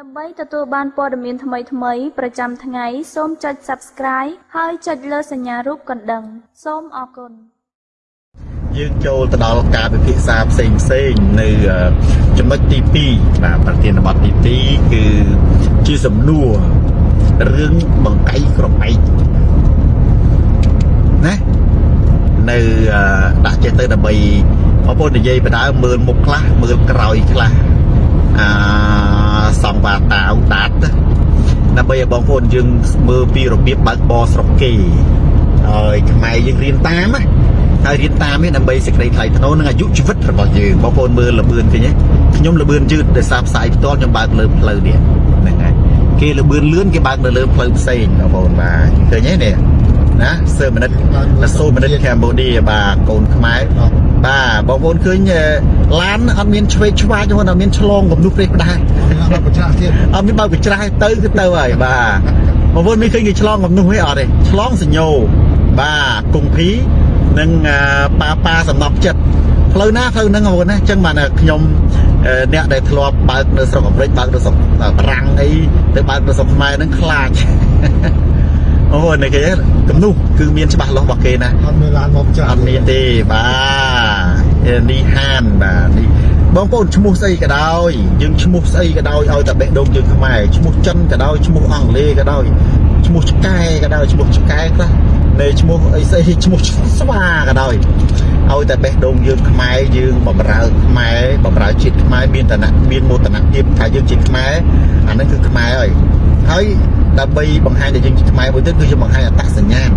ដើម្បីទទួលបានព័ត៌មានថ្មីៗប្រចាំថ្ងៃសូមចុច Subscribe ហើយចុចលើសញ្ញារូបកណ្ដឹង សូមអរគុណយើងចូលទៅដល់ការពិភាក្សាផ្សេងផ្សេងនៅអឺចំណុចទី2បាទប្រធានបទទី2គឺជាសំណួររឿងបង្កៃក្របែកណានៅអឺដាក់ចេះទៅដើម្បីបងប្អូននិយាយបដើមើលមុខខ្លះមើលក្រោយខ្លះអា សង្វាតាវដាតណាដើម្បីឲ្យបងប្អូនយើងមើលពីរបៀបបើកបរស្រុកគេហើយខ្មែរយើងរៀនតាមណាហើយរៀនតាមនេះដើម្បីសេចក្តីថ្លៃថ្នូរនិងអាយុជីវិតរបស់យើងបងប្អូនមើលលបឿនឃើញទេខ្ញុំលបឿនយឺតដោយសារផ្សាយផ្ទាល់ខ្ញុំបើកលើផ្លូវនេះហ្នឹងហើយគេលបឿនលឿនគេបើកនៅលើផ្លូវផ្សេងបងប្អូនបាទឃើញទេនេះ ណាសើមិនិតណាសូមិនិតកម្ពុជាបាទកូនខ្មែរបាទបងប្អូនឃើញឡានអត់មានឆ្វេងឆ្វាចទេអត់មានឆ្លងគំនុះព្រេះផ្ដាស់ដល់ប្រចាស់ទៀតអត់មានបើកកញ្ច្រាស់ទៅគឺទៅហើយបាទបងប្អូនមានឃើញគេឆ្លងកំនោះទេអត់ទេឆ្លងសញ្ញោបាទគង្ភីនិងអាប៉ាប៉ាសំណប់ចិត្តផ្លូវណាផ្លូវហ្នឹងបងប្អូនណាអញ្ចឹងបានតែខ្ញុំអឺអ្នកដែលធ្លាប់បើកនៅស្រុកអាមេរិកបើកនៅស្រុកបារាំងអីទៅបើកនៅស្រុកខ្មែរហ្នឹងខ្លាចបងប្អូននេះគេកំនោះគឺមានច្បាស់លាស់របស់គេណាអត់មានឡានមកប្រចាស់អត់មានទេបាទនេះហានបាទនេះបងប្អូនឈ្មោះស្អីក៏ដោយយើងឈ្មោះស្អីក៏ដោយឲ្យតែបេះដូងយើងខ្មែរឈ្មោះចិនក៏ដោយឈ្មោះអង់គ្លេសក៏ដោយឈ្មោះឆ្កែក៏ដោយឈ្មោះឆ្កែខ្លះនៃឈ្មោះអីស្អីឈ្មោះស្វាក៏ដោយ ឲ្យតែបេះដូងយើងខ្មែរយើងបម្រើខ្មែរបម្រើជាតិខ្មែរមានតនៈមានមោទនភាពថាយើងជាខ្មែរអាហ្នឹងគឺខ្មែរហើយហើយដើម្បីបង្ហាញថាយើងជាខ្មែរមួយទៀតគឺយើងបង្ហាញអត្តសញ្ញាណ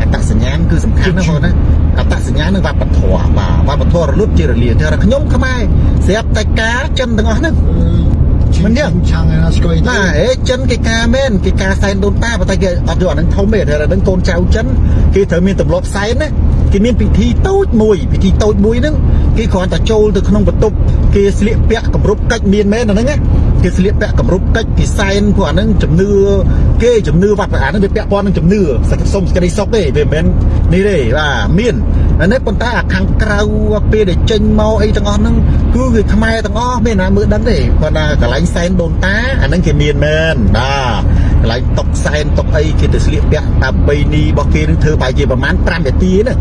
អត្តសញ្ញាណគឺសំខាន់ណាស់បងប្អូនណាអត្តសញ្ញាណនិងវប្បធម៌បាទវប្បធម៌រលត់ជារលាតែខ្ញុំខ្មែរស្រាប់តែការចិនទាំងអស់ហ្នឹង មិនទេឆាំងឯណាស្គួយទៅបាទអេចិនគេការមែនគេការសែនដូនតាប៉ុន្តែគេអត់យកអាហ្នឹងធំទេតែអាហ្នឹងកូនចៅចិនគេត្រូវមានទម្លាប់សែនណាគេមានពិធីតូចមួយពិធីតូចមួយហ្នឹងគេគ្រាន់តែចូលទៅក្នុងបន្ទប់គេស្លៀកពាក់គម្រប់កិច្ចមានមែនអាហ្នឹងណាគេស្លៀកពាក់គម្រប់កិច្ចគេសែនពួកអាហ្នឹងជំនឿគេជំនឿវត្តអាហ្នឹងវាពាក់ព័ន្ធនឹងជំនឿសក្តិសុំសក្តិសុខទេវាមិនមែននេះទេបាទមានអា នេះប៉ុន្តែអាខាងក្រៅពេលដែលចេញមកអីទាំងអស់ហ្នឹងគឺវាខ្មែរទាំងអស់មានណាមើលដឹងទេគាត់ថាកន្លែងសែនដូនតាអាហ្នឹងគេមានមែនបាទកន្លែងតុកសែនតុកអីគេទៅស្លៀកពាក់តាមបីនីរបស់គេនឹងធ្វើប្រហែលជាប្រហែល5នាទីណា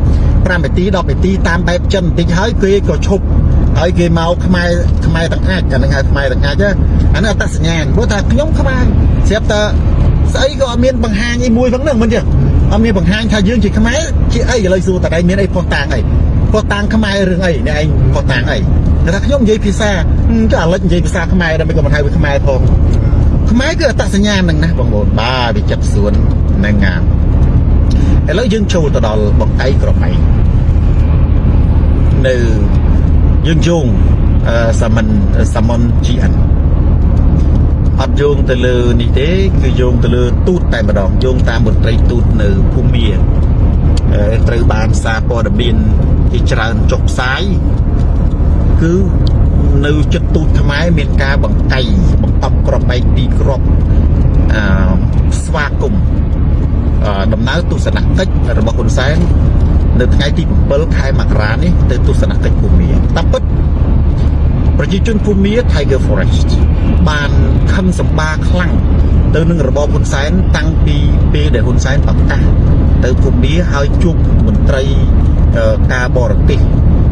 5នាទី10នាទីតាមបែបចិនបន្តិចហើយគេក៏ឈប់ហើយគេមកខ្មែរខ្មែរទាំងអាចអាហ្នឹងហៅខ្មែរទាំងអាចណាអាហ្នឹងអត្តសញ្ញាណព្រោះថាខ្ញុំខ្មែរស្រាប់តែស្អីក៏អត់មានបង្ហាញអីមួយផងហ្នឹងមិនទេ អត់មានបង្ហាញថាយើងជាខ្មែរជាអីឥឡូវសួរតើឯងមានអីផុសតាងអីផុសតាងខ្មែររឿងអីអ្នកឯងផុសតាងអីតែថាខ្ញុំនិយាយភាសាហឹមចុះអាលិចនិយាយភាសាខ្មែរដើម្បីក៏មិនហៅវាខ្មែរផងខ្មែរគឺអត្តសញ្ញាណហ្នឹងណាបងប្អូនបាទវាចិត្តសួនហ្នឹងណាឥឡូវយើងចូលទៅដល់បង្អែកក្របែកនៅយើងយងអឺសាមិនសាមុន GN អត់យោងទៅលើនេះទេ គឺយោងទៅលើទូតតែម្ដងយោងតាមមន្ត្រីទូតនៅភូមាអឺត្រូវបានសារព័ត៌មានជាច្រើនចុះផ្សាយគឺនៅចិត្តទូតខ្មែរមានការបង្កៃបង្កប់ក្របបែកទីក្របអឺស្វាគមន៍អឺដំណើរទស្សនកិច្ចរបស់ហ៊ុនសែននៅថ្ងៃទី7ខែមករានេះទៅទស្សនកិច្ចភូមាតាមពិត ប្រជាជនភូមា Tiger Forest បានខឹងសម្បាខ្លាំងទៅនឹងរបបហ៊ុនសែនតាំងពីពេលដែលហ៊ុនសែនប្រកាសទៅភូមាហើយជួបមន្ត្រីអឺការបរទេស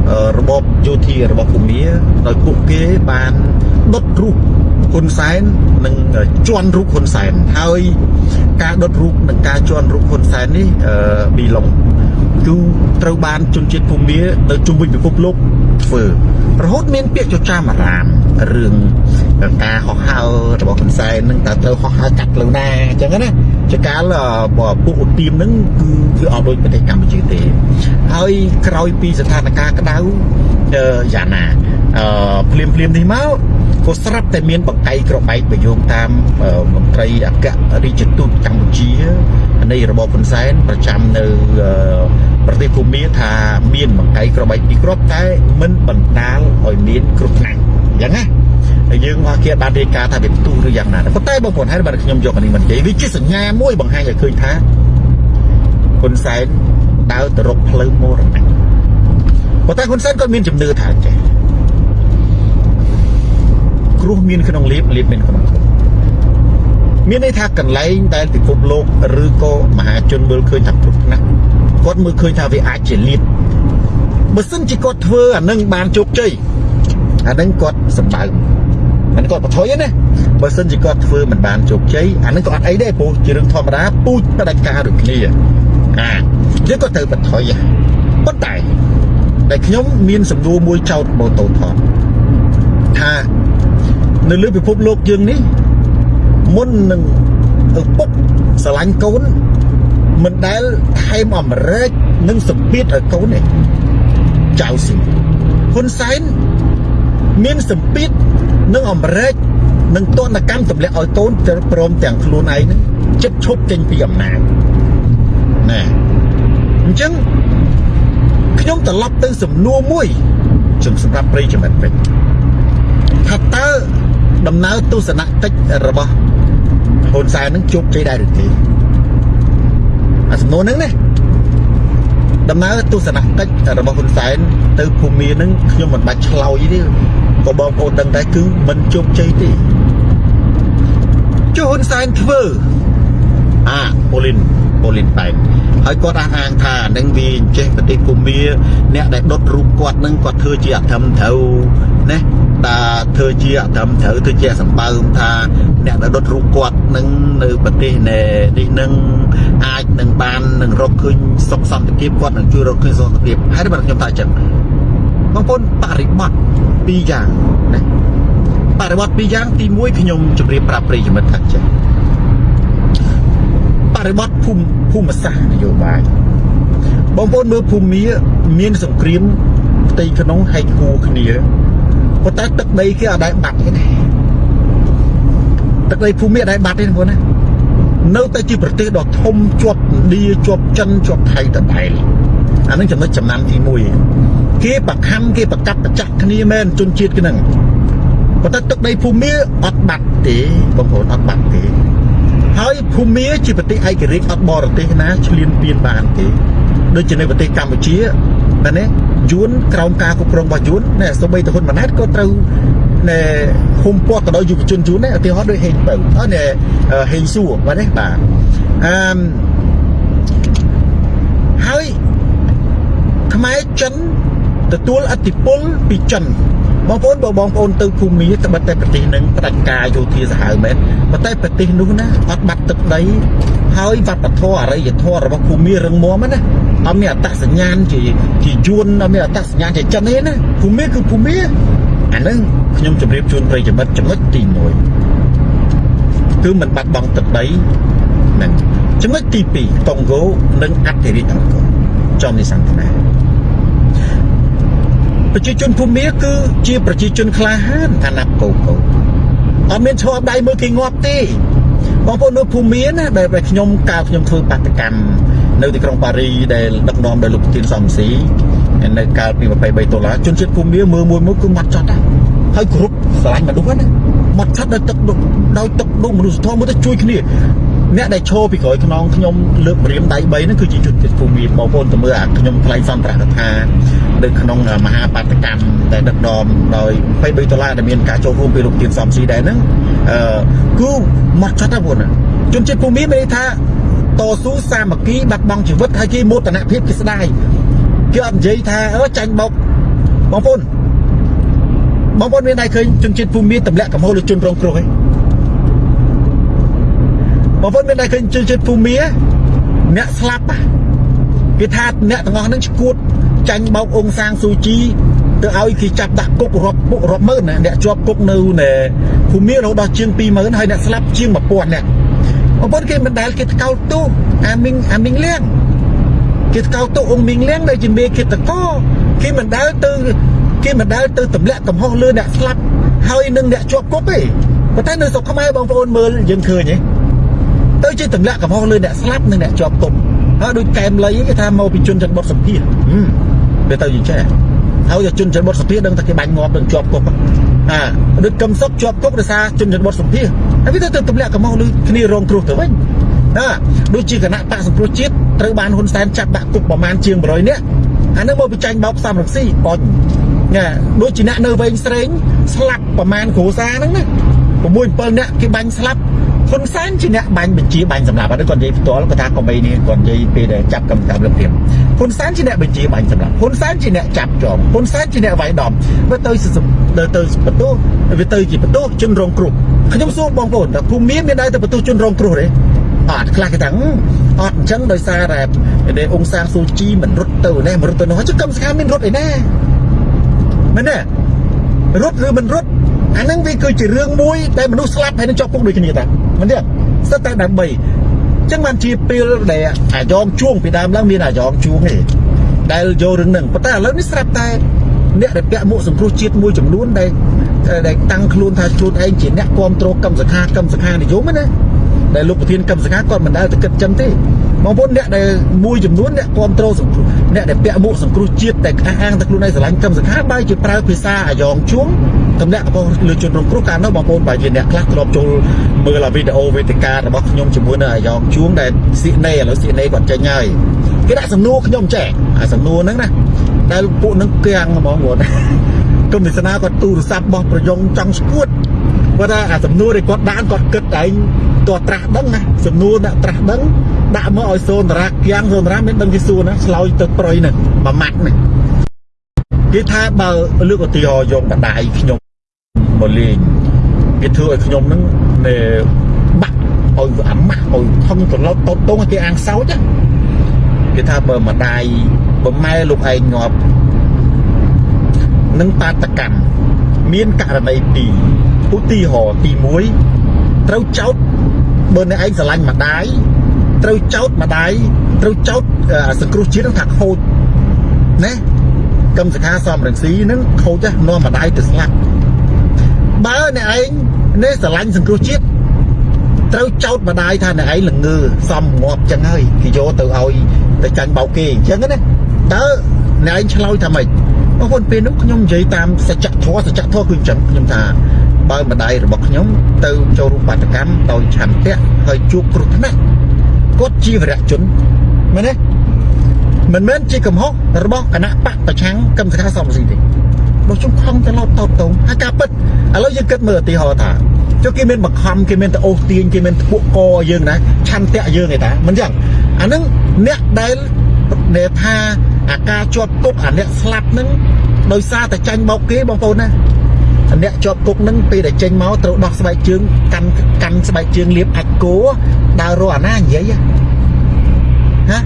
អឺរបបយោធារបស់ភូមាដោយពួកគេបានដុតរូបហ៊ុនសែននិងជន់រូបហ៊ុនសែនហើយការដុតរូបនិងការជន់រូបហ៊ុនសែននេះអឺប៊ីឡុង គឺត្រូវបានជនជាតិភូមានៅជុំវិញពិភពលោកធ្វើរហូតមានពាក្យចចាមអារាមរឿងការហោះហើររបស់ហ៊ុនសែននឹងតើត្រូវហោះហើរកាត់ផ្លូវណាអញ្ចឹងណាចកាលអឺពួកឧទាមនឹងគឺគឺអត់ដូចប្រទេសកម្ពុជាទេ ហើយក្រោយពីស្ថានភាពក្តៅអឺយ៉ាងណាអឺភ្លាមភ្លាមនេះមក ក៏ស្រាប់តែមានបង្កៃក្របែកប្រយោគតាមអឺមន្ត្រីអគ្គរដ្ឋទូតកម្ពុជានៃរបបហ៊ុនសែនប្រចាំនៅអឺប្រទេសភូមាថាមានបង្កៃក្របែកពីរគ្រាប់តែមិនបណ្ដាលឲ្យមានគ្រោះថ្នាក់អញ្ចឹងណាហើយយើងមកគេបានរាយការណ៍ថាវាផ្ទុះឬយ៉ាងណាដែរប៉ុន្តែបងប្អូនហើយបាទខ្ញុំយកអានេះមកនិយាយវាជាសញ្ញាមួយបង្ហាញឲ្យឃើញថាហ៊ុនសែនដើរទៅរកផ្លូវមរណៈប៉ុន្តែហ៊ុនសែនក៏មានជំនឿថាអញ្ចឹង គ្រោះមានក្នុងលៀបលៀបមានក្នុងគ្រោះមានន័យថាកន្លែងដែលពិភពលោកឬក៏មហាជនមើលឃើញថាព្រោះណាស់គាត់មើលឃើញថាវាអាចជាលៀបបើសិនជាគាត់ធ្វើអានឹងបានជោគជ័យអានឹងគាត់សម្បើមមិនគាត់បថុយទេណាបើសិនជាគាត់ធ្វើមិនបានជោគជ័យអានឹងក៏អត់អីដែរព្រោះជារឿងធម្មតាពូជបដិការដូចគ្នាអាយើងក៏ត្រូវបថុយប៉ុន្តែតែខ្ញុំមានសំណួរមួយចោតបូតូថតថា នៅលើពិភពលោកយើងនេះមុននឹងឪពុកស្រឡាញ់កូនមិនដែលថែមអំរែកនិងសម្ពាធឲ្យកូនទេចៅស៊ីហ៊ុនសែនមានសម្ពាធនិងអំរែកនិងទណ្ឌកម្មទម្លាក់ឲ្យកូនព្រមទាំងខ្លួនឯងនឹងចិត្តឈប់ចេញពីអំណាចណាអញ្ចឹងខ្ញុំត្រឡប់ទៅសំណួរមួយជំសម្រាប់ប្រិយមិត្តវិញថាតើ ដំណើរទស្សនកិច្ចរបស់ហ៊ុនសែននឹងជោគជ័យដែរឬទេអាសំណួរហ្នឹងណាដំណើរទស្សនកិច្ចរបស់ហ៊ុនសែនទៅភូមិនឹងខ្ញុំមិនបាច់ឆ្លោយទេក៏បងប្អូនដឹងដែរគឺមិនជោគជ័យទេចុះហ៊ុនសែនធ្វើអាប៉ូលីនប៉ូលីនបែកហើយគាត់អះអាងថានឹងវាចេះប្រទេសភូមា អ្នកដែលដុតរូបគាត់នឹងគាត់ធ្វើជាអធិមត្រូវ ណាតាធ្វើជាអធិមត្រូវធ្វើជាសម្បើមថាអ្នកដែលដុតរូបគាត់នឹងនៅប្រទេសនេះនឹងអាចនឹងបាននឹងរកឃើញសុខសន្តិភាពគាត់នឹងជួយរកឃើញសុខសន្តិភាពហើយបើខ្ញុំថាអញ្ចឹងបងប្អូនបរិបត្តិពីរយ៉ាងណាបរិបត្តិពីរយ៉ាងទី1ខ្ញុំជម្រាបប្រាប់ប្រិយមិត្តថាចេះបរិបត្តិភូមិភូមិសាស្ត្រនយោបាយបងប្អូនមើលភូមិមានសង្គ្រាមផ្ទៃក្នុងហែកគួរគ្នា ប៉ុន្តែទឹកដីគេអត់ដែលបាត់ទេណាទឹកដីភូមិអត់ដែលបាត់ទេបងប្អូនណានៅតែជាប្រទេសដ៏ធំជាប់ឥណ្ឌាជាប់ចិនជាប់ថៃដដែលអានឹងចំណុចចំណាំទី1គេប្រខំគេប្រកាប់ប្រចាក់គ្នាមែនជនជាតិហ្នឹងប៉ុន្តែទឹកដីភូមិអត់បាត់ទេបងប្អូនអត់បាត់ទេហើយភូមាជាប្រទេសឯករាជ្យអត់បរទេសណាឈ្លានពានបានទេដូចជានៅប្រទេសកម្ពុជាណានេះ យួនក្រោមការគ្រប់គ្រងរបស់យួនណែសូម្បីតែហ៊ុនម៉ាណែតក៏ត្រូវណែហុំពាត់ទៅដល់យុវជនយួនដែរឧទាហរណ៍ដូចហេងបើអត់ណែហេងសួរបាទនេះបាទអឺហើយខ្មែរចិនទទួលអធិបុលពីចិនបងប្អូនបើបងប្អូនទៅភូមិត្បិតតែប្រទេសនឹងផ្ដាច់ការយោធាសាហាវមែនប៉ុន្តែប្រទេសនោះណាអត់បាត់ទឹកដីហើយវប្បធម៌អរិយធម៌របស់ភូមិរឹងមាំណា អត់មានអត្តសញ្ញាណជាជាយួនអត់មានអត្តសញ្ញាណជាចិនទេណាភូមិគឺភូមិអានឹងខ្ញុំជម្រាបជូនប្រិយមិត្តចំណុចទី1គឺមិនបាត់បង់ទឹកដីហ្នឹងចំណុចទី2កុងហ្គោនិងអធិរាជអង្គរចំនេះសន្តានាប្រជាជនភូមាគឺជាប្រជាជនក្លាហានអាណាប់កោកោអត់មានឈរដៃមើលគេងាប់ទេបងប្អូននៅភូមាណាដែលខ្ញុំកាលខ្ញុំធ្វើបាតកម្ម នៅទីក្រុងប៉ារីដែលដឹកនាំដោយលោកទីនសំស៊ីនៅកាលពី23ដុល្លារជនជាតិភូមាមើលមួយមួយគឺមាត់ចត់ដែរហើយគ្រប់ស្រឡាញ់មនុស្សណាមាត់ឆាត់ដោយទឹកដោយទឹកដូចមនុស្សធម៌មើលទៅជួយគ្នាអ្នកដែលឈរពីក្រោយខ្នងខ្ញុំលើកម្រាមដៃ3ហ្នឹងគឺជាជនជាតិភូមិបងប្អូនទៅមើលអាខ្ញុំថ្លែងសន្ទរកថានៅក្នុងមហាបាតកម្មដែលដឹកនាំដោយ23ដុល្លារដែលមានការចូលរួមពីលោកទៀនសំស៊ីដែរហ្នឹងអឺគឺមកចាត់ណាបងជនជាតិភូមិមានន័យថា តស៊ូសាមគ្គីបាត់បង់ជីវិតហើយគេមោទនភាពគេស្ដាយគេអត់និយាយថាអឺចាញ់បោកបងប្អូនបងប្អូនមានតែឃើញជនជាតិភូមិទម្លាក់កំហុសលើជនរងគ្រោះឯងបងប្អូនមានតែឃើញជនជាតិភូមិអ្នកស្លាប់គេថាអ្នកទាំងអស់ហ្នឹងឈួតចាញ់បោកអង្គសាងស៊ូជីទៅឲ្យគេចាប់ដាក់គុករាប់ពុករាប់ម៉ឺនណាអ្នកជាប់គុកនៅនៅភូមិរហូតដល់ជាង20000ហើយអ្នកស្លាប់ជាង1000អ្នក បងប្អូនគេមិនដែលគេថ្កោលទោសអាមីងអាមីងលៀងគេថ្កោលទោសអង្គមីងលៀងដែលជាមេឃាតកគេមិនដែលទៅគេមិនដែលទៅទម្លាក់កំហុសលើអ្នកស្លាប់ហើយនឹងអ្នកជាប់គុកទេប៉ុន្តែនៅស្រុកខ្មែរបងប្អូនមើលយើងឃើញទេទៅជាទម្លាក់កំហុសលើអ្នកស្លាប់និងអ្នកជាប់គុកហើយដូចកែមលៃគេថាមកពីជនច័ន្ទបុតសម្ភារវាទៅយ៉ាងចេះហើយជនច័ន្ទបុតសម្ភារដឹងថាគេបាញ់ងាប់នឹងជាប់គុក អាដូចកឹមសុខជាប់គុកដោយសារជនច័ន្ទបុតសម្ភារហើយវាទៅទម្លាក់កំហុសលើគ្នារងគ្រោះទៅវិញណាដូចជាគណៈបកសង្គ្រោះជាតិត្រូវបានហ៊ុនសែនចាប់ដាក់គុកប្រមាណជាង100នាក់អានឹងមកបិចាញ់បោកសំរងស៊ីបញណាដូចជាអ្នកនៅវែងស្រេងស្លាប់ប្រមាណគ្រួសារហ្នឹងណា6 7នាក់គេបាញ់ស្លាប់ ហ៊ុនសែនជាអ្នកបាញ់បញ្ជាបាញ់សម្រាប់អត់គាត់និយាយផ្ទាល់គាត់ថាកុំអីនេះគាត់និយាយពេលដែលចាប់កម្មកម្មលឹកព្រាមហ៊ុនសែនជាអ្នកបញ្ជាបាញ់សម្រាប់ហ៊ុនសែនជាអ្នកចាប់ជាប់ហ៊ុនសែនជាអ្នកវាយដំវាទៅទៅទៅបន្ទោសវាទៅជាបន្ទោសជនរងគ្រោះខ្ញុំសួរបងប្អូនតើភូមិមានមានដែរទៅបន្ទោសជនរងគ្រោះទេអត់ខ្លះគេថាអត់អញ្ចឹងដោយសារតែដែលអង្គសាងស៊ូជីមិនរត់ទៅនេះមិនរត់ទៅនោះចុះកម្មសខាមានរត់អីណាមែនទេរត់ឬមិនរត់អាហ្នឹងវាគឺជារឿងមួយដែលមនុស្សស្លាប់ហើយនឹងជាប់គុកដូចគ្នាតា មិនទេសិតតែដើម្បីអញ្ចឹងបានជាពេលដែលអាយ៉ងជួងពីដើមឡើងមានអាយ៉ងជួងទេដែលយករឿងហ្នឹងប៉ុន្តែឥឡូវនេះស្រាប់តែអ្នកដែលពាក់មួកសង្គ្រោះជាតិមួយចំនួនដែលដែលតាំងខ្លួនថាខ្លួនឯងជាអ្នកគ្រប់គ្រងកម្មសខាកម្មសខានិយមណាដែលលោកប្រធានកម្មសខាគាត់មិនដែលទៅគិតចឹងទេ បងប្អូនអ្នកដែលមួយចំនួនអ្នកគ្រប់គ្រងសង្គ្រោះអ្នកដែលពាក់មួកសង្គ្រោះជាតិតែអះអាងតែខ្លួនឯងស្រឡាញ់កម្មសខាបែរជាប្រើភាសាអាយ៉ងជួងតំណាក់របស់លើជនរងគ្រោះកាលនោះបងប្អូនបើជាអ្នកខ្លះធ្លាប់ចូលមើលវីដេអូវេទិការបស់ខ្ញុំជាមួយនៅអាយ៉ងជួងដែលស៊ីណេឥឡូវស៊ីណេគាត់ចេញហើយគេដាក់សំណួរខ្ញុំចេះអាសំណួរហ្នឹងណាដែលពួកហ្នឹងគៀងហ្មងគាត់គុំទេសនាគាត់ទូរស័ព្ទរបស់ប្រយងចង់ស្គួតគាត់ថាអាសំណួរដែលគាត់ដាក់គាត់គិតឯងតើត្រាស់ដឹងណាសំណួរដាក់ត្រាស់ដឹង ដាក់មកឲ្យសូនតារាគៀងសូនតារាមានដឹងជាសួរណាឆ្លោយទៅប្រយហ្នឹងមួយម៉ាត់ហ្នឹងគេថាបើលើកឧទាហរណ៍យកបដាយខ្ញុំមកលេងគេធ្វើឲ្យខ្ញុំហ្នឹងនៅបាក់ឲ្យអាម៉ាស់ឲ្យថងត្រឡប់តូតតងគេអាងសោចគេថាបើម្ដាយបើម៉ែលោកឯងងាប់នឹងបាតកម្មមានករណីពីរឧទាហរណ៍ទី1ត្រូវចោតបើអ្នកឯងស្រឡាញ់ម្ដាយ ត្រូវចោតម្ដាយត្រូវចោតសង្គ្រោះជាតិនឹងថាខូចណាកម្មសខាសំរងស៊ីនឹងខូចណានាំម្ដាយទៅស្លាប់បើអ្នកឯងនេះស្រឡាញ់សង្គ្រោះជាតិត្រូវចោតម្ដាយថាអ្នកឯងល្ងើសំងាប់ចឹងហើយគេយកទៅឲ្យទៅចាញ់បោកគេអញ្ចឹងណាតើអ្នកឯងឆ្លើយថាម៉េចបងប្អូនពេលនោះខ្ញុំនិយាយតាមសច្ចធម៌សច្ចធម៌គឺអញ្ចឹងខ្ញុំថាបើម្ដាយរបស់ខ្ញុំទៅចូលរួមបាតកម្មដោយឆន្ទៈហើយជួបគ្រោះថ្នាក់ គាត់ជាវរៈជនមែនទេមិនមែនជាកំហុសរបស់គណៈបកប្រឆាំងកម្មសខាសំស៊ីទេបើជុំខំទៅឡោតតោតតងហើយការពិតឥឡូវយើងគិតមើលឧទាហរណ៍ថាចុះគេមានបង្ខំគេមានទៅអូសទាញគេមានធ្ពក់កយើងណាឆន្ទៈយើងឯតាមិនចឹងអានឹងអ្នកដែលដែលថាអាការជាប់គុកអាអ្នកស្លាប់នឹងដោយសារតែចាញ់បោកគេបងប្អូនណា អ្នកជាប់គុកនឹងពេលដែលចេញមកត្រូវដោះស្បែកជើងកាន់កាន់ស្បែកជើងលាបអាចគោដើររកអាណានិយាយណា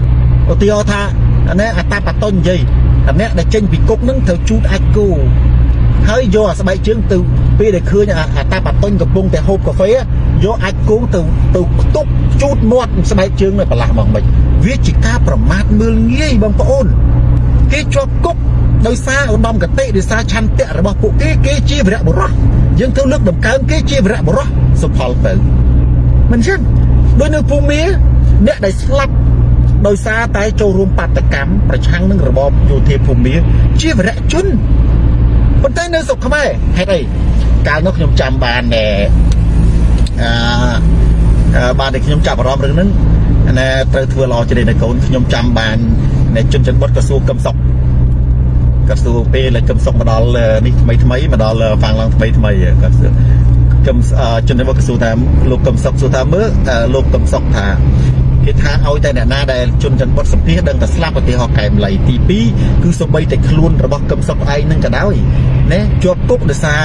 ឧទាហរណ៍ថាអានេះអតាបតននិយាយអាអ្នកដែលចេញពីគុកនឹងត្រូវជូតអាចគោហើយយកអាស្បែកជើងទៅពេលដែលឃើញអាតាបតុញកំពុងតែហូបកាហ្វេយកអាចគងទៅទៅខ្ទប់ជូតមាត់ស្បែកជើងនៅប្រឡាស់មកមិនវាជាការប្រមាថមើលងាយបងប្អូន គេជាប់គុកដោយសារឧត្តមកតិដោយសារឆន្ទៈរបស់ពួកគេគេជាវរៈបុរសយើងត្រូវលើកតម្កើងគេជាវរៈបុរសសុផលទៅមិនចឹងដោយនៅភូមិអ្នកដែលស្លាប់ដោយសារតែចូលរួមបាតកម្មប្រឆាំងនឹងរបបយោធាភូមិជាវរៈជនប៉ុន្តែនៅស្រុកខ្មែរហេតុអីកាលនោះខ្ញុំចាំបានអឺបានតែខ្ញុំចាប់អារម្មណ៍រឿងហ្នឹងណែត្រូវធ្វើល្អជ្រេនៅកូនខ្ញុំចាំបាន នៃជនជនបុតក្រសួងកឹមសុខក្រសួងពេលកឹមសុខមកដល់នេះថ្មីថ្មីមកដល់ហ្វាំងឡើងថ្មីថ្មីក៏កឹមជនជនបុតក្រសួងថាលោកកឹមសុខសួរថាមើលលោកកឹមសុខថាគេថាឲ្យតែអ្នកណាដែលជនច័ន្ទបុតសម្ភារដឹងតែស្លាប់ឧទាហរណ៍កែមលៃទី2គឺសូម្បីតែខ្លួនរបស់កឹមសុខឯងនឹងក៏ដោយណាជាប់គុកដោយសារ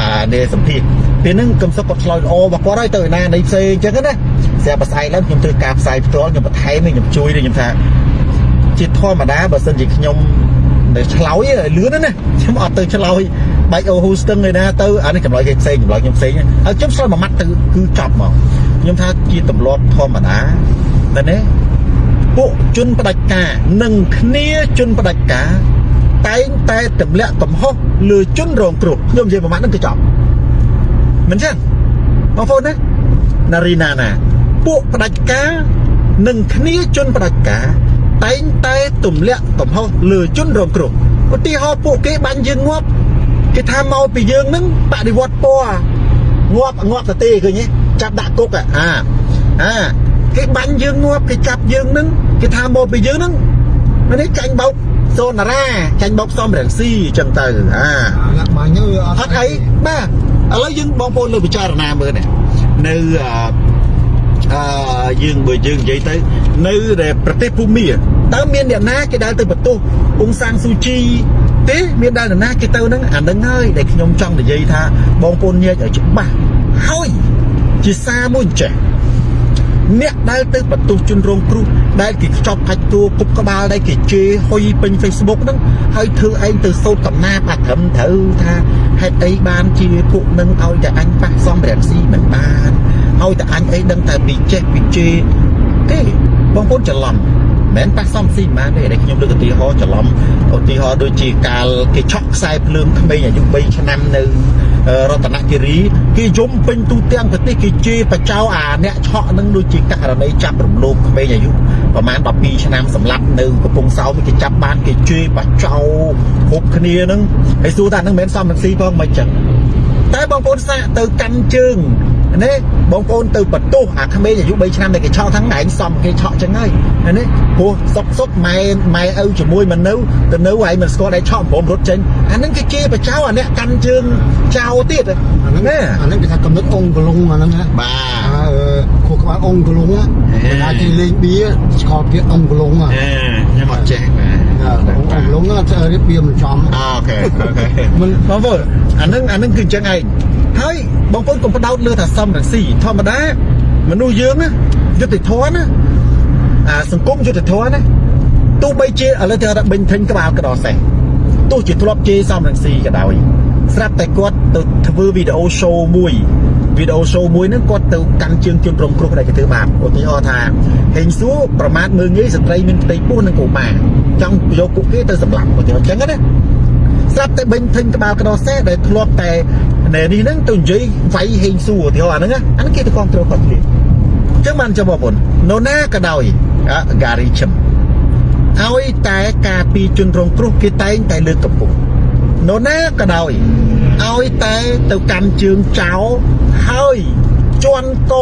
អានេះសម្ភារពេលហ្នឹងកឹមសុខគាត់ឆ្លើយល្អរបស់គាត់ហើយទៅណានៃផ្សេងអញ្ចឹងណាស្រាប់ផ្សាយឡើងខ្ញុំធ្វើការផ្សាយផ្ទាល់ខ្ញុំបន្ថែមខ្ញុំជួយខ្ញុំថា ជាធម្មតាបើសិនជាខ្ញុំដែលឆ្លោយលឿនណាខ្ញុំអត់ទៅឆ្លោយបែកអូហ៊ូស្ទឹងឯណាទៅអានេះចម្លើយគេផ្សេងចម្លើយខ្ញុំផ្សេងហើយខ្ញុំឆ្លើយមួយម៉ាត់ទៅគឺចប់មកខ្ញុំថាជាទម្លាប់ធម្មតាតែនេះពួកជនផ្ដាច់ការនិងគ្នាជនផ្ដាច់ការតែងតែទម្លាក់កំហុសលើជនរងគ្រោះខ្ញុំនិយាយមួយម៉ាត់ហ្នឹងគឺចប់មិនចឹងបងប្អូនណាណារីណាណាពួកផ្ដាច់ការនិងគ្នាជនផ្ដាច់ការ តែងតែទម្លាក់កំហុសលើជនរងគ្រោះឧទាហរណ៍ពួកគេបាញ់យើងងាប់គេថាមកពីយើងនឹងបដិវត្តពណ៌ងាប់ងាប់ទៅទេឃើញទេចាប់ដាក់គុកអាអាគេបាញ់យើងងាប់គេចាប់យើងនឹងគេថាមកពីយើងនឹងមិននេះចាញ់បោកសូនារាចាញ់បោកសំរងស៊ីអញ្ចឹងទៅអាអាឡាក់បាញ់ទៅអត់អីបាទឥឡូវយើងបងប្អូនលើពិចារណាមើលនេះនៅអឺអឺ យើងបើយើងនិយាយទៅ នៅដែលប្រទេសភូមាតើមានអ្នកណាគេដែលទៅបន្ទោសអ៊ុងសាំងស៊ូជីទេមានដែលនរណាគេទៅហ្នឹងអាហ្នឹងហើយដែលខ្ញុំចង់និយាយថាបងប្អូនញាតិឲ្យច្បាស់ហើយជាសារមួយចេះអ្នកដែលទៅបន្ទោសជនរងគ្រោះដែលគេខ្ចប់ខាច់តួគប់ក្បាលដែលគេជេរហុយពេញ Facebook ហ្នឹងហើយធ្វើឯងទៅសោតកំណាបអាត្រឹមត្រូវថាហេតុអីបានជាពួកនឹងឲ្យតែអញប៉ះសំរងស៊ីមិនបាន ឲ្យតែអញអីដឹងតែពីចេះពីជេរទេបងប្អូនច្រឡំមិនប៉ះសំស៊ីមិនបានទេដែលខ្ញុំលើកឧទាហរណ៍ច្រឡំឧទាហរណ៍ដូចជាកាលគេឆក់ខ្សែភ្លើងក្មេងអាយុ3ឆ្នាំនៅរតនគិរីគេយំពេញទូទាំងប្រទេសគេជេរបចោអាអ្នកឆក់នឹងដូចជាករណីចាប់រំលោភក្មេងអាយុប្រហែល12ឆ្នាំសម្លាប់នៅកំពង់សោមគេចាប់បានគេជេរបចោគ្រប់គ្នានឹងហើយសួរថានឹងមិនមែនសំនឹងស៊ីផងមិនចឹងតែបងប្អូនសាកទៅកាន់ជើង នេះបងប្អូនទៅបន្ទោសអាក្មេងអាយុ3ឆ្នាំដែលគេឆក់ហ្នឹងឯងសំគេឆក់ចឹងហើយនេះព្រោះសុកសុកម៉ែម៉ែឪជាមួយមិននៅទៅនៅឯងមិនស្គាល់ឯងឆក់ព្រមរត់ចេញអាហ្នឹងគេជេរបចោអាអ្នកកាន់ជើងចោទៀតអាហ្នឹងអាហ្នឹងគេថាកំណត់អង្គកលុងអាហ្នឹងណាបាទអើខួរក្បាលអង្គកលុងណាគេថាគេលេងបៀស្គាល់ពាក្យអង្គកលុងណាអេខ្ញុំអត់ចេះបាទអង្គកលុងណាធ្វើរៀបបៀមិនចំអូខេអូខេមិនបងប្អូនអានឹងអានឹងគឺអញ្ចឹងឯងហើយ បងប្អូនកុំផ្ដោតលើថាសំរងស៊ីធម្មតាមនុស្សយើងណាយុត្តិធម៌ណាអាសង្គមយុត្តិធម៌ណាទោះបីជាឥឡូវទៅរបិញធិញក្បាលកដោសេះទោះជាធ្លាប់ជេរសំរងស៊ីក៏ដោយស្រាប់តែគាត់ទៅធ្វើវីដេអូ show មួយវីដេអូ show មួយហ្នឹងគាត់ទៅកាន់ជើងជនរងគ្រោះដែលគេធ្វើបាបឧទាហរណ៍ថាហេងសួរប្រមាថមើលងាយស្ត្រីមានផ្ទៃពោះនិងកុមារចង់យកពួកគេទៅសម្លាប់ឧទាហរណ៍អញ្ចឹងណាស្រាប់តែបិញធិញក្បាលកដោសេះដែលធ្លាប់តែ ណែនេះហ្នឹងទៅនិយាយវាយហេងសួរឧទាហរណ៍អាហ្នឹងណាអាហ្នឹងគេទៅគ្រប់គ្រងគាត់ទៀតអញ្ចឹងបានចាំបងប្អូននរណាក៏ដោយអា Gary Chim ឲ្យតែការពីជនរងគ្រោះគេតែងតែលើកកម្ពស់នរណាក៏ដោយឲ្យតែទៅកាន់ជើងចោលហើយជន់ក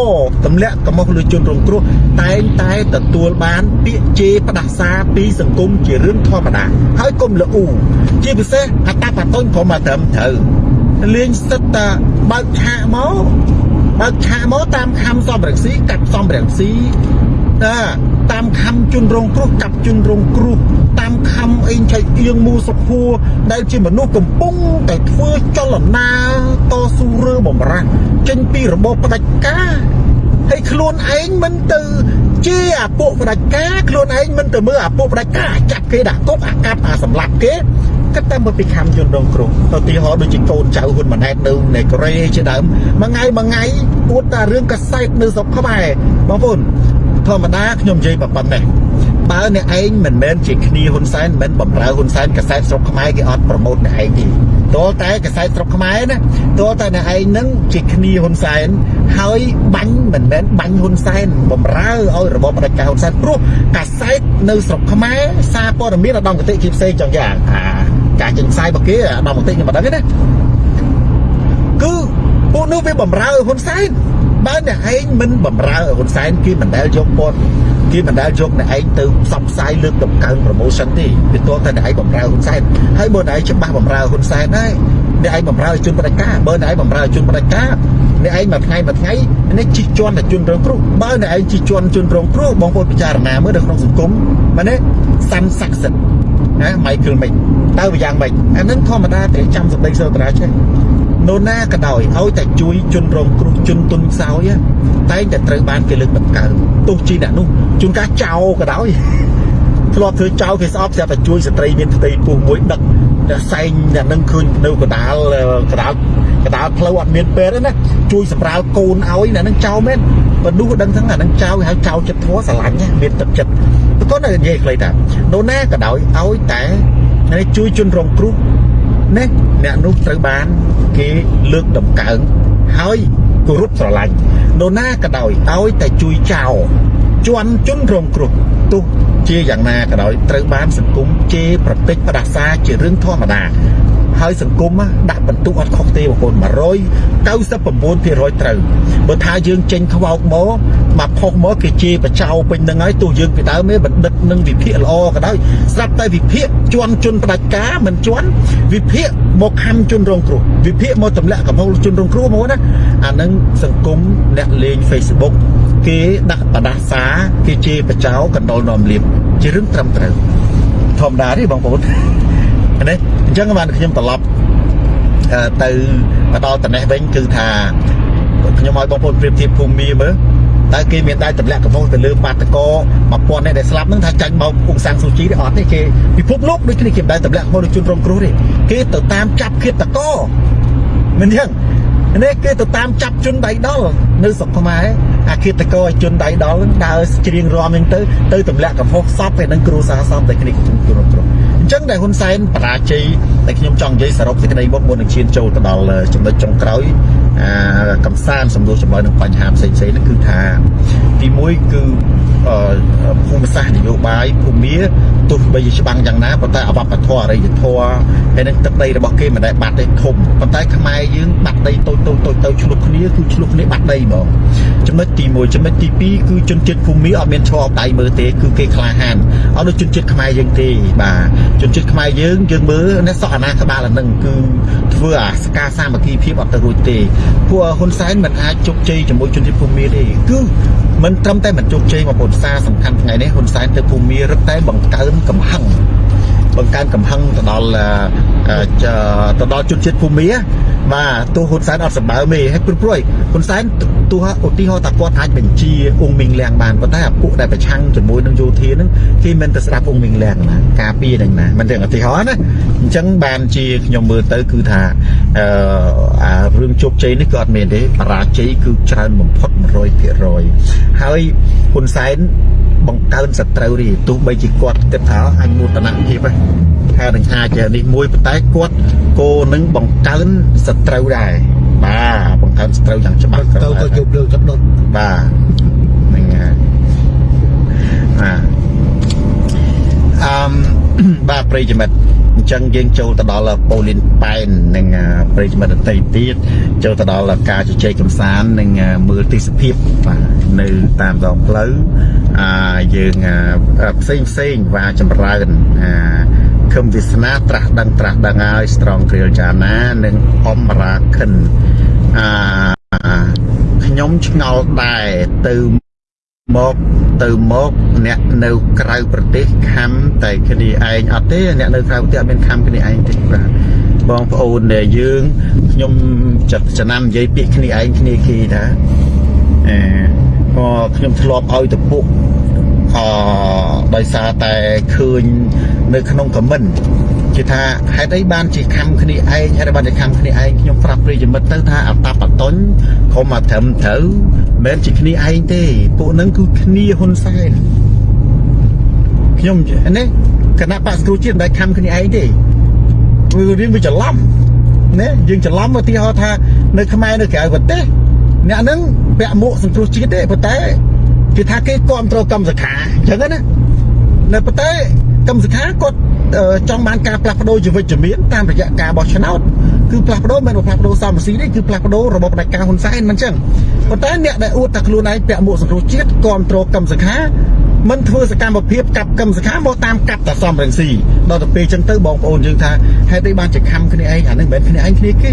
ទម្លាក់កំហុសលើជនរងគ្រោះតែងតែទទួលបានពាក្យជេរផ្ដាសាពីសង្គមជារឿងធម្មតាហើយកុំល្អូជាពិសេសអតបតូនព្រមមកត្រឹមត្រូវ លេងសិតតាបើកឆាកមកបើកឆាកមកតាមខំសំរងស៊ីកាត់សំរងស៊ីតាតាមខំជន់រងគ្រោះកាប់ជន់រងគ្រោះតាមខំអេងឆៃអៀងមូសុខួរដែលជាមនុស្សកំពុងតែធ្វើចលនាតស៊ូរើបំរាស់ចេញពីរបបផ្ដាច់ការហើយខ្លួនឯងមិនទៅជាអាពួកផ្ដាច់ការខ្លួនឯងមិនទៅមើលអាពួកផ្ដាច់ការចាប់គេដាក់គុកអាកាប់អាសម្លាប់គេ គិតតែមកពីខំជនរងគ្រោះទៅទីហោដូចជាកូនចៅហ៊ុនម៉ាណែតនៅនៃកូរ៉េជាដើមមួយថ្ងៃមួយថ្ងៃពួតតែរឿងកសែតនៅស្រុកខ្មែរបងប្អូនធម្មតាខ្ញុំនិយាយប៉ុណ្ណេះបើអ្នកឯងមិនមែនជាគ្នាហ៊ុនសែនមិនបំរើហ៊ុនសែនកសែតស្រុកខ្មែរគេអត់ប្រម៉ូតអ្នកឯងទេតលតែកសែតស្រុកខ្មែរណាតលតែអ្នកឯងនឹងជាគ្នាហ៊ុនសែនហើយបាញ់មិនមែនបាញ់ហ៊ុនសែនបំរើឲ្យរបបផ្ដាច់ការហ៊ុនសែនព្រោះកសែតនៅស្រុកខ្មែរសារព័ត៌មានឧត្តមគតិជាផ្សេងចង់យ៉ាងអា ការចេញផ្សាយរបស់គេឧត្តមគតិខ្ញុំមិនដឹងទេណាគឺពួកនោះវាបំរើហ៊ុនសែនបើអ្នកឯងមិនបំរើហ៊ុនសែនគេមិនដែលយកពតគេមិនដែលយកអ្នកឯងទៅផ្សព្វផ្សាយលើកតម្កើង promotion ទេវាទាល់តែអ្នកឯងបំរើហ៊ុនសែនហើយបើអ្នកឯងច្បាស់បំរើហ៊ុនសែនហើយអ្នកឯងបំរើជនបដិការបើអ្នកឯងបំរើជនបដិការអ្នកឯងមួយថ្ងៃមួយថ្ងៃនេះជិះជាន់តែជនរងគ្រោះបើអ្នកឯងជិះជាន់ជនរងគ្រោះបងប្អូនពិចារណាមើលនៅក្នុងសង្គមមែនទេសាន់ស័ក្តិសិទ្ធិ ណា Michael មិនតើវាយ៉ាងម៉េចអានឹងធម្មតាទេចាំសម្ដីសើតារាចេះនរណាក៏ដោយឲ្យតែជួយជនរងគ្រោះជនទុនខ្សោយតែងតែត្រូវបានគេលើកតម្កើងទោះជាអ្នកនោះជួនកាលចោលក៏ដោយធ្លាប់ធ្វើចោលគេស្អប់ស្រាប់តែជួយស្ត្រីមានផ្ទៃពោះមួយដឹកតែសែងអ្នកនឹងឃើញនៅកដាលកដាលកដាលផ្លូវអត់មានពេទ្យទេណាជួយសម្រាលកូនឲ្យអ្នកនឹងចោលមែន បើនោះដឹងថាអានឹងចោលហើយចោលចិត្តធัวស្រឡាញ់មានទឹកចិត្តគាត់នៅនិយាយខ្លីថានរណាក៏ដោយឲ្យតែជួយជនរងគ្រោះណាអ្នកនោះត្រូវបានគេលើកតម្កើងហើយគោរពស្រឡាញ់នរណាក៏ដោយឲ្យតែជួយចោលជន់ជនរងគ្រោះទោះជាយ៉ាងណាក៏ដោយត្រូវបានសង្គមជេរប្រតិចផ្ដាសាជារឿងធម្មតា ហើយសង្គមដាក់បន្ទុកអត់ខុសទេបងប្អូន199%ត្រូវបើថាយើងចេញខ្វោកមកមកផុសមកគេជេរបចោពេញនឹងហើយទោះយើងពីដើមបណ្ឌិតនឹងវិភាគល្អក៏ដោយស្រាប់តែវិភាគជន់ជន់ផ្ដាច់ការមិនជន់វិភាគមកខំជន់រងគ្រោះវិភាគមកទម្លាក់កំហុសជន់រងគ្រោះមកណាអានឹងសង្គមអ្នកលេង Facebook គេដាក់បដាសាគេជេរបចោកណ្ដុលនាំលៀបជារឿងត្រឹមត្រូវធម្មតាទេបងប្អូននេះ អញ្ចឹងបានខ្ញុំត្រឡប់ទៅមកដល់តំណេះវិញគឺថាខ្ញុំឲ្យបងប្អូនប្រៀបធៀបភូមិមាមើលតើគេមានដែរទម្លាក់កំហុសទៅលើបាតកោ1000នាក់ដែលស្លាប់ហ្នឹងថាចាញ់មកអ៊ុកសាំងស៊ូជីទេអត់ទេគេពិភពលោកដូចគ្នាគេមិនដែរទម្លាក់កំហុសដូចជនរងគ្រោះទេគេទៅតាមចាប់ឃាតករមិនអញ្ចឹងនេះគេទៅតាមចាប់ជនដៃដល់នៅស្រុកខ្មែរអាឃាតករជនដៃដល់ដើរច្រៀងរាំហ្នឹងទៅទៅទម្លាក់កំហុសសពឯនឹងគ្រូសាសពតែគ្នាជនរងគ្រោះ អញ្ចឹងដែលហ៊ុនសែនបរាជ័យតែខ្ញុំចង់និយាយសរុបសេចក្តីមកមុននឹងឈានចូលទៅដល់ចំណុចចុងក្រោយអាកំសាន្តសំដួលចម្លើយនឹងបញ្ហាផ្សេងៗហ្នឹងគឺថា ទី1គឺភូមិសាស្ត្រនយោបាយភូមិទោះបីច្បាំងយ៉ាងណាប៉ុន្តែអវបធម៌អរិយធម៌ហើយនឹងទឹកដីរបស់គេមិនដែលបាត់ទេធំប៉ុន្តែខ្មែរយើងបាត់ដីតូចតូចតូចទៅឆ្លុះគ្នាគឺឆ្លុះគ្នាបាត់ដីហ្មងចំណុចទី1ចំណុចទី2គឺជនជាតិភូមិអត់មានឈរអបដៃមើលទេគឺគេក្លាហានអត់ដូចជនជាតិខ្មែរយើងទេបាទជនជាតិខ្មែរយើងយើងមើលនេះសក់អាណាក្បាលអានឹងគឺធ្វើអាសការសាមគ្គីភាពអត់ទៅរួចទេពួកហ៊ុនសែនមិនអាចជោគជ័យជាមួយជនជាតិភូមិទេគឺ មិនត្រឹមតែមិនជោគជ័យមកពុទ្ធសាសំខាន់ថ្ងៃនេះហ៊ុនសែនទៅភូមិរឹតតែបង្កើនកំហឹង បង្កើនកំហឹងទៅដល់ទៅដល់ជនជាតិភូមិបាទទោះហ៊ុនសែនអត់សម្បើមទេហើយព្រោះព្រួយហ៊ុនសែនទោះឧទាហរណ៍ថាគាត់អាចបញ្ជាអ៊ុងមីងលៀងបានប៉ុន្តែអាពួកដែលប្រឆាំងជាមួយនឹងយោធាហ្នឹងគេមិនទៅស្ដាប់អ៊ុងមីងលៀងណាការពារនឹងណាមិនទាំងឧទាហរណ៍ណាអញ្ចឹងបានជាខ្ញុំមើលទៅគឺថាអឺអារឿងជោគជ័យនេះក៏អត់មានទេបរាជ័យគឺច្រើនបំផុត100%ហើយហ៊ុនសែន បង្កើនសត្រូវរីទោះបីជាគាត់គិតថាអញមោទនភាពថានឹងអាចនេះមួយប៉ុន្តែគាត់គោនឹងបង្កើនសត្រូវដែរបាទបង្កើនសត្រូវយ៉ាងច្បាស់ទៅក៏ជប់លើចដុតបាទហ្នឹងហើយបាទ អឺបាទប្រិយមិត្តអញ្ចឹងយើងចូលទៅដល់ប៉ូលីនប៉ែននិងប្រិយមិត្តដតីទៀតចូលទៅដល់ការជជែកកំសាន្តនិងមើលទេសភាពបាទនៅតាមដងផ្លូវអាយើងផ្សេងផ្សេងវាចម្រើនអាខឹមវាសនាត្រាស់ដឹងត្រាស់ដឹងហើយស្រងគ្រាលចាណានិងអមរាខិនអាខ្ញុំឆ្ងល់ដែរទៅ មកទៅមកអ្នកនៅក្រៅប្រទេសខំតែគ្នាឯងអត់ទេអ្នកនៅក្រៅប្រទេសអត់មានខំគ្នាឯងទេបាទបងប្អូនដែលយើងខ្ញុំចិត្តចំណាំនិយាយពាក្យគ្នាឯងគ្នាគេថាអឺក៏ខ្ញុំធ្លាប់ឲ្យទៅពួកអដោយសារតែឃើញនៅក្នុងខមមិន គេថាហេតុអីបានជាខំគ្នាឯងហេតុអីបានជាខំគ្នាឯងខ្ញុំប្រាប់ប្រិយមិត្តទៅថាអតាបតុញខំមកត្រឹមត្រូវមិនជាគ្នាឯងទេពួកនឹងគឺគ្នាហ៊ុនសែនខ្ញុំនេះគណៈបក្សគ្រូជាតិមិនដែលខំគ្នាឯងទេវារៀងវាច្រឡំណាយើងច្រឡំឧទាហរណ៍ថានៅខ្មែរនៅក្រៅប្រទេសអ្នកហ្នឹងពាក់មួកសង្គ្រោះជាតិទេប៉ុន្តែគេថាគេគ្រប់គ្រងកម្មសខាអញ្ចឹងណានៅប៉ុន្តែកម្មសខាគាត់ ចង់បានការផ្លាស់ប្ដូរជីវិតជំនាញតាមរយៈការបោះឆ្នោតគឺផ្លាស់ប្ដូរមិនមែនផ្លាស់ប្ដូរសមស៊ីទេគឺផ្លាស់ប្ដូររបបផ្ដាច់ការហ៊ុនសែនមិនអញ្ចឹងប៉ុន្តែអ្នកដែលអួតតែខ្លួនឯងពាក់មួកសង្គ្រោះជាតិគ្រប់គ្រងកម្មសខាមិនធ្វើសកម្មភាពកាប់កម្មសខាមកតាមកាប់តាសំរងស៊ីដល់ទៅពេលអញ្ចឹងទៅបងប្អូនយើងថាហេតុអីបានជាខំគ្នាឯងអានឹងមិនមែនគ្នាឯងគ្នាគេ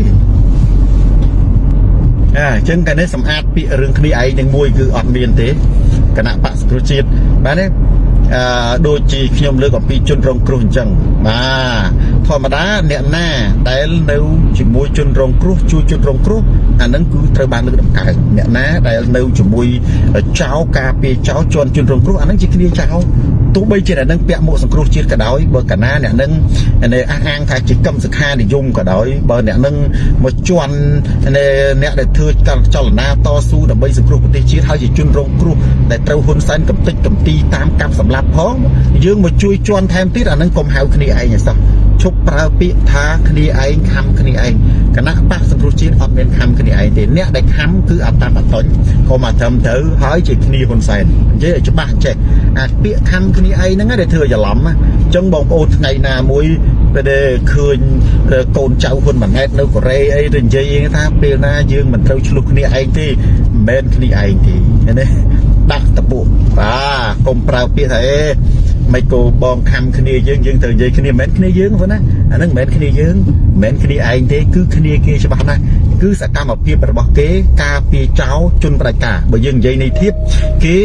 អញ្ចឹងកាលនេះសម្អាតពាក្យរឿងគ្នាឯងនឹងមួយគឺអត់មានទេគណៈបកសង្គ្រោះជាតិបាទទេអឺ ដូចជាខ្ញុំលើកអំពីជនរងគ្រោះអញ្ចឹងបាទ ធម្មតាអ្នកណាដែលនៅជាមួយជនរងគ្រោះជួយជនរងគ្រោះអានឹងគឺត្រូវបានលើកដំកើងអ្នកណាដែលនៅជាមួយចៅការពារចៅជន់ជនរងគ្រោះអានឹងជាគ្នាចៅទោះបីជាអ្នកនឹងពាក់មួកសង្គ្រោះជាតិក៏ដោយបើកាលណាអ្នកនឹងអះអាងថាជាកម្មសខានិយមក៏ដោយបើអ្នកនឹងមកជន់អ្នកដែលធ្វើចលនាតស៊ូដើម្បីសង្គ្រោះប្រទេសជាតិហើយជាជនរងគ្រោះដែលត្រូវហ៊ុនសែនកំទេចកំទីតាមកាប់សម្លាប់ផងយើងមកជួយជន់ថែមទៀតអានឹងកុំហៅគ្នាឯងឯសោះ ឈប់ប្រើពាក្យថាគ្នាឯងខំគ្នាឯងគណៈបកសង្គ្រោះជាតិអត់មានខំគ្នាឯងទេអ្នកដែលខំគឺអត្តបតញ្ញក៏មកត្រឹមត្រូវហើយជាគ្នាហ៊ុនសែននិយាយឲ្យច្បាស់ចេះអាពាក្យខំគ្នាឯងហ្នឹងដែលធ្វើច្រឡំអញ្ចឹងបងប្អូនថ្ងៃណាមួយពេលដែលឃើញកូនចៅហ៊ុនម៉ាណែតនៅកូរ៉េអីទៅនិយាយថាពេលណាយើងមិនត្រូវឆ្លោះគ្នាឯងទេមិនមែនគ្នាឯងទេឃើញទេដាក់តពុបាទកុំប្រើពាក្យថាអេ មិនគោបងខំគ្នាយើងយើងត្រូវនិយាយគ្នាមិនមែនគ្នាយើងប៉ុណ្ណាអាហ្នឹងមិនមែនគ្នាយើងមិនមែនគ្នាឯងទេគឺគ្នាគេច្បាស់ណាស់គឺសកម្មភាពរបស់គេ ការពារចោលជនប្រជាការបើយើងនិយាយនៃធៀបគេ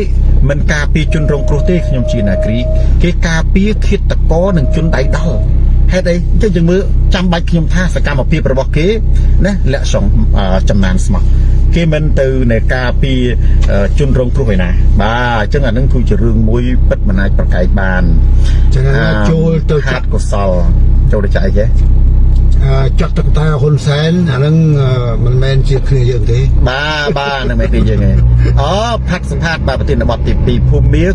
មិនការពារជនរងគ្រោះទេខ្ញុំជានាគ្រី គេការពារឃាតករនិងជនដៃដល់ហេតុអីចុះយើងមើលចាំបាច់ខ្ញុំថាសកម្មភាពរបស់គេណាលាក់សងចំណានស្មោះ គេមិនទៅនៃការពីជនរងគ្រោះឯណា បាទអញ្ចឹងអានឹងគឺជារឿងមួយពិតមិនអាចប្រកែកបានចឹងចូលទៅខាត់កុសលចូលទៅចាក់អីគេចាត់ទឹកតាហ៊ុនសែនអាហ្នឹងមិនមែនជាគ្នាយើងទេបាទបាទនឹងមិនគឺយើងឯងអូផាត់សម្ភាតបាទប្រធានបទទី2ភូមិមា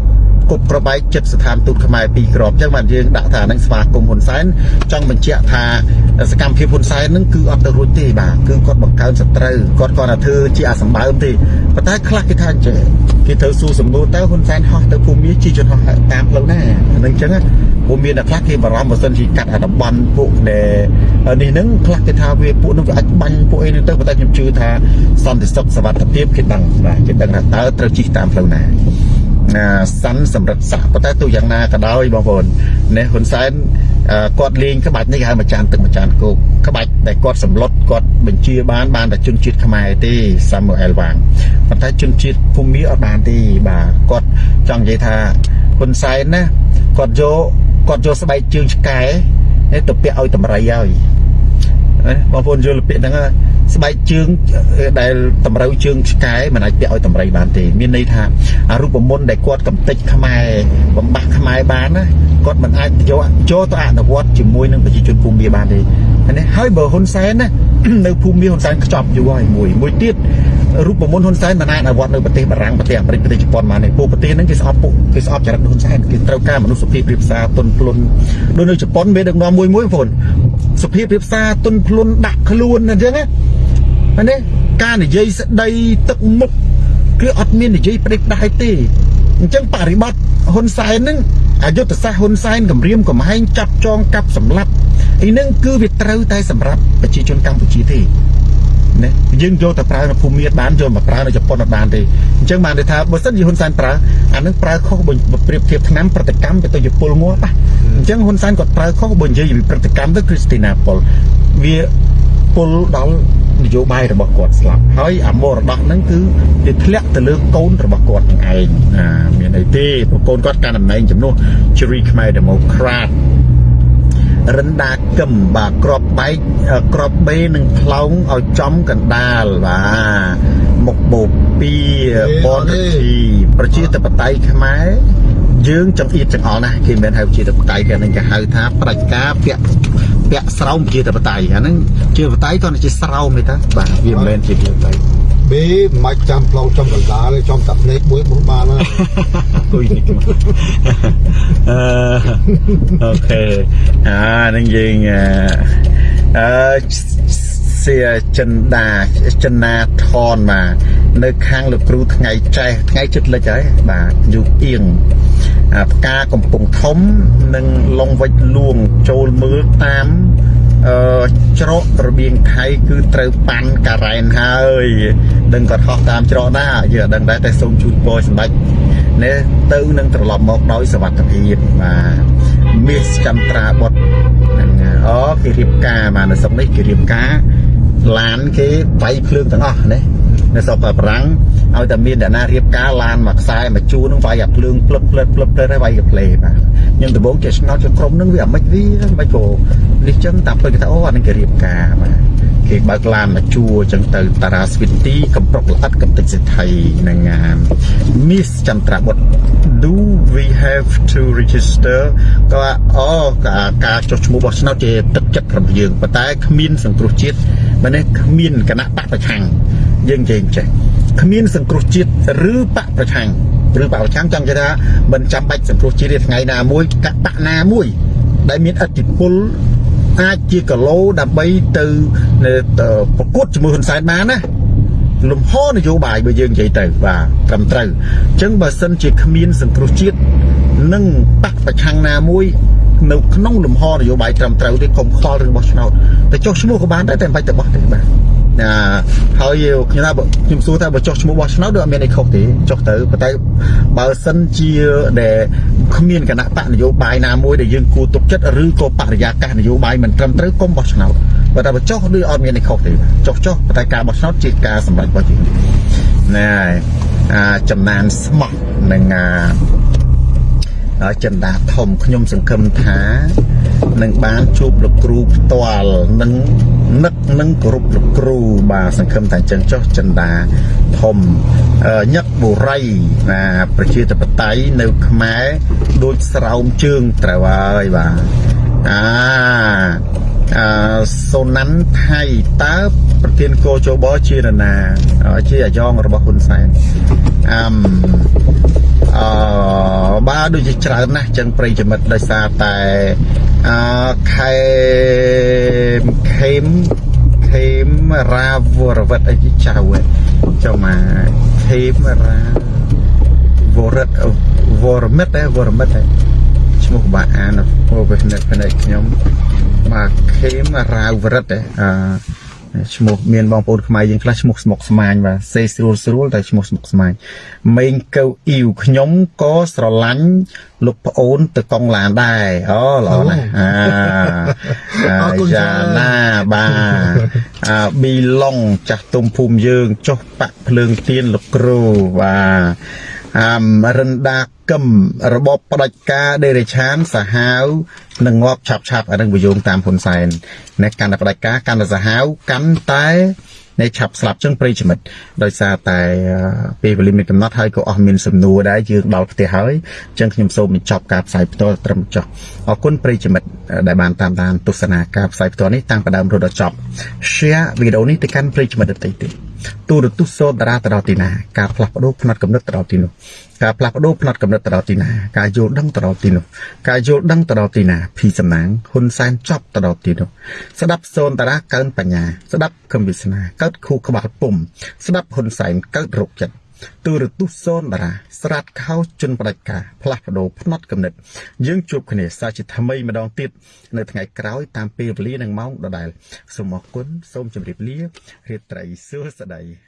គប់ប្របែកចិត្តស្ថានទូតខ្មែរពីក្របអញ្ចឹងបានយើងដាក់ថានឹងស្វាគមន៍ហ៊ុនសែនចង់បញ្ជាក់ថាសកម្មភាពហ៊ុនសែននឹងគឺអត់ទៅរួចទេបាទគឺគាត់បង្កើនសត្រូវគាត់គាត់ថាធ្វើជាអាសម្បើមទេប៉ុន្តែខ្លះគេថាអញ្ចឹងគេត្រូវសួរសំណួរទៅហ៊ុនសែនហោះទៅភូមិមាសជាជនហោះតាមផ្លូវណាហ្នឹងអញ្ចឹងពួកមានអ្នកខ្លះគេបារម្ភបើសិនជាកាត់អាតំបន់ពួកដែលនេះហ្នឹងខ្លះគេថាវាពួកនឹងវាអាចបាញ់ពួកអីនឹងទៅប៉ុន្តែខ្ញុំជឿថាសន្តិសុខសវត្ថិភាពគេដឹងបាទគេដឹងថាតើត្រូវជិះតាមផ្លូវណា សាន់សម្រិទ្ធសាប៉ុន្តែទោះយ៉ាងណាក៏ដោយបងប្អូននេះហ៊ុនសែនគាត់លេងក្បាច់នេះគេហៅមួយចានទឹកម្ចានគោកក្បាច់ដែលគាត់សម្លុតគាត់បញ្ជាបានបានតែជនជាតិខ្មែរទេសាមូអែលវាងប៉ុន្តែជនជាតិភូមិអត់បានទេបាទគាត់ចង់និយាយថាហ៊ុនសែនណាគាត់យកគាត់យកស្បែកជើងឆ្កែទៅពាក់ឲ្យតម្រៃហើយបងប្អូនយល់ពាក្យហ្នឹង ស្បែកជើងដែលតម្រូវជើងឆ្កែមិនអាចពាក់ឲ្យតម្រៃបានទេមានន័យថាអារូបមន្តដែលគាត់កំទេចខ្មែរបំបាស់ខ្មែរបានណាគាត់មិនអាចយកចូលទៅអនុវត្តជាមួយនឹងប្រជាជនភូមិមាបានទេនេះហើយបើហ៊ុនសែនណានៅភូមិមាហ៊ុនសែនខ្ចប់យូរហើយមួយមួយទៀតរូបមន្តហ៊ុនសែនមិនអាចអនុវត្តនៅប្រទេសបារាំងប្រទេសអាមេរិកប្រទេសជប៉ុនបានទេពួកប្រទេសហ្នឹងគេស្អប់ពួកគេស្អប់ចរិតហ៊ុនសែនគេត្រូវការមនុស្សសុភាពរៀបសារទុនភ្លុនដូចនៅជប៉ុនមានដឹកនាំមួយមួយបងប្អូនសុភាពរៀបសារទុនភ្លុនដាក់ខ្លួនអញ្ចឹងណា នេះការនិយាយស្ដីទឹកមុខគឺអត់មាននិយាយផ្ដេសផ្ដាសទេអញ្ចឹងបរិបត្តិហ៊ុនសែនហ្នឹងអយុទ្ធសាស្ត្រហ៊ុនសែនគម្រាមកំហែងចាប់ចងកាប់សម្លាប់អីហ្នឹងគឺវាត្រូវតែសម្រាប់ប្រជាជនកម្ពុជាទេណាយើងយកទៅប្រើនៅភូមិមាបានយកមកប្រើនៅជប៉ុនអត់បានទេអញ្ចឹងបានន័យថាបើសិនជាហ៊ុនសែនប្រើអានឹងប្រើខុសបើប្រៀបធៀបឆ្នាំប្រតិកម្មទៅទៅពលងាប់អញ្ចឹងហ៊ុនសែនគាត់ប្រើខុសបើនិយាយពីប្រតិកម្មទៅគ្រីស្ទីណាប៉ុលវាពលដល់ នយោបាយរបស់គាត់ស្លាប់ហើយអាមរតកហ្នឹងគឺវាធ្លាក់ទៅលើកូនរបស់គាត់នឹងឯងណាមានអីទេព្រោះកូនគាត់កាន់តំណែងជំនួសជ្រីខ្មែរ Democrat រិនដាកឹមបាទក្របបែកក្របបេនឹងផ្លោងឲ្យចំកណ្ដាលបាទមុខបូពីបនទីប្រជាធិបតេយ្យខ្មែរ យើងចង្អៀតចង្អល់ណាស់គេមិនមែនហៅប្រជាធិបតេយ្យគេនឹងគេហៅថាប្រជាការពាក់ពាក់ស្រោមប្រជាធិបតេយ្យអាហ្នឹងជាធិបតេយ្យគាត់ជាស្រោមទេតាបាទវាមិនមែនជាប្រជាធិបតេយ្យបេមិនចាំផ្លងចំកណ្ដាលចំតាភ្នែកមួយមុនបានណាគួយនេះអឺអូខេអានឹងយើងអឺ សៀចិនដាចិនណាថនបាទនៅខាងលោកគ្រូថ្ងៃចេះថ្ងៃចិត្តលិចហើយបាទយូអៀងផ្កាកំពង់ធំនិងឡុងវិចលួងចូលមើលតាមអឺច្រករបៀងថៃគឺត្រូវប៉ាន់ការ៉ែនហើយដឹងគាត់ហោះតាមច្រកណាយើងអត់ដឹងដែរតែសូមជូនពរសម្ដេចនេះទៅនឹងត្រឡប់មកដោយសុវត្ថិភាពបាទមាសចន្ទ្រាបុត្រហ្នឹងអូគេរៀបការបាទនៅស្រុកនេះគេរៀបការ ឡានគេវាយភ្លើងទាំងអស់ណានៅស្រុកបារាំងឲ្យតែមានអ្នកណារៀបការឡានមួយខ្សែមួយជួរនឹងវាយអាភ្លើងផ្លឹបផ្លឹបផ្លឹបទៅហើយវាយកាផ្លេបាទខ្ញុំដំបូងចេះឆ្ងល់ជាក្រុមនឹងវាអាម៉េចវាមិនក៏នេះចឹងតាមពេលគេថាអូអានេះគេរៀបការបាទ គេបើកឡានមកជួរចឹងទៅតារាស្វីទីកំប្រុកល្អិតកំតិចសិទ្ធិនឹងងាម Miss ចន្ទ្រាបុត្រ Do we have to register ក៏អូការចុះឈ្មោះបោះឆ្នោតជាទឹកចិត្តរបស់យើងប៉ុន្តែគ្មានសង្គ្រោះជាតិមិននេះគ្មានគណៈបកប្រឆាំងយើងចេះចេះគ្មានសង្គ្រោះជាតិឬបកប្រឆាំងឬបកប្រឆាំងចង់និយាយថាមិនចាំបាច់សង្គ្រោះជាតិថ្ងៃណាមួយកបៈណាមួយដែលមានអធិបុល អាចជាគីឡូដើម្បីទៅប្រកួតជាមួយហ៊ុនសែនបានណាលំហនយោបាយបើយើងនិយាយទៅបាទត្រឹមត្រូវអញ្ចឹងបើសិនជាគ្មានសង្គ្រោះជាតិនិងបកប្រឆាំងណាមួយនៅក្នុងលំហនយោបាយត្រឹមត្រូវទេកុំខ្វល់រឿងបោះឆ្នោតតែចុះឈ្មោះក៏បានដែរតែមិនបាច់ទៅបោះទេបាទ ណាហើយខ្ញុំថាបើខ្ញុំសួរថាបើចុះឈ្មោះបោះឆ្នោតដូចអត់មានអីខុសទេចុះទៅប៉ុន្តែបើសិនជាដែលគ្មានគណៈបកនយោបាយណាមួយដែលយើងគួរទុកចិត្តឬក៏បរិយាកាសនយោបាយមិនត្រឹមត្រូវកុំបោះឆ្នោតបើតែបើចុះដូចអត់មានអីខុសទេបាទចុះចុះប៉ុន្តែការបោះឆ្នោតជាការសម្រេចរបស់យើងណែហើយអាចំណានស្មោះនឹងអា ចិន្តាធំខ្ញុំសង្ឃឹមថានឹងបានជួបលោកគ្រូផ្ទាល់នឹងនឹកនឹងគោរពលោកគ្រូបាទសង្ឃឹមថាអញ្ចឹងចុះចិន្តាធំអឺញឹកបុរីណាប្រជាធិបតេយ្យនៅខ្មែរដូចស្រោមជើងត្រូវហើយបាទអា អឺសូណាន់ថៃតើប្រធានកោជបជានរណាជាអាយ៉ងរបស់ហ៊ុនសែនអឹមអឺបាទដូចជាច្រើនណាស់ចឹងប្រិយមិត្តដោយសារតែអឺខេមខេមខេមរាវរវត្តអីជាចៅហ៎ចុះមកខេមរាវរតវរមិតហ៎វរមិតហ៎ ឈ្មោះបាអានពោពេលនេះភ្នែកខ្ញុំបាទខេមរាវរិតហ៎អឺឈ្មោះមានបងប្អូនខ្មែរយើងខ្លះឈ្មោះស្មុកស្មាញបាទសេស្រួលស្រួលតែឈ្មោះស្មុកស្មាញមេងកៅអ៊ីវខ្ញុំក៏ស្រឡាញ់លោកប្អូនទៅកង់ឡានដែរអូល្អណាស់អាអាយ៉ាណាបាទអាប៊ីឡុងចាស់ទុំភូមិយើងចុះបាក់ភ្លើងទៀនលោកគ្រូបាទ អាមរិនដាកឹមរបបផ្ដាច់ការដេរេឆានសាហាវនឹងងាប់ឆាប់ឆាប់អានឹងវិយោងតាមហ៊ុនសែននៅកាន់តែផ្ដាច់ការកាន់តែសាហាវកាន់តែនៃឆាប់ស្លាប់ចឹងប្រិយមិត្តដោយសារតែពេលវេលាមានកំណត់ហើយក៏អស់មានសំណួរដែរយើងដល់ផ្ទះហើយចឹងខ្ញុំសូមបញ្ចប់ការផ្សាយផ្ទាល់ត្រឹមចុះអរគុណប្រិយមិត្តដែលបានតាមដានទស្សនាការផ្សាយផ្ទាល់នេះតាំងពីដើមរហូតដល់ចប់ share វីដេអូនេះទៅកាន់ប្រិយមិត្តដទៃទៀតទូរទស្សន៍សូតារាទៅដល់ទីណាការផ្លាស់ប្ដូរផ្នែកកំណត់ទៅដល់ទីនោះការផ្លាស់ប្ដូរផ្នែកកំណត់ទៅដល់ទីណាការយល់ដឹងទៅដល់ទីនោះការយល់ដឹងទៅដល់ទីណាភីសំណាងហ៊ុនសែនចប់ទៅដល់ទីនោះស្ដាប់សូនតារាកើនបញ្ញាស្ដាប់គំវិស្នាកើតខួរក្បាលពុំស្ដាប់ហ៊ុនសែនកើតរោគចិត្ត ទូរទស្សន៍សូនតារាស្រាតខោជន់ផ្ដាច់ការផ្លាស់ប្ដូរផ្នត់កំណត់យើងជួបគ្នាសាជាថ្មីម្ដងទៀតនៅថ្ងៃក្រោយតាមពេលវេលានិងម៉ោងដដែលសូមអរគុណសូមជម្រាបលារាត្រីសួស្តី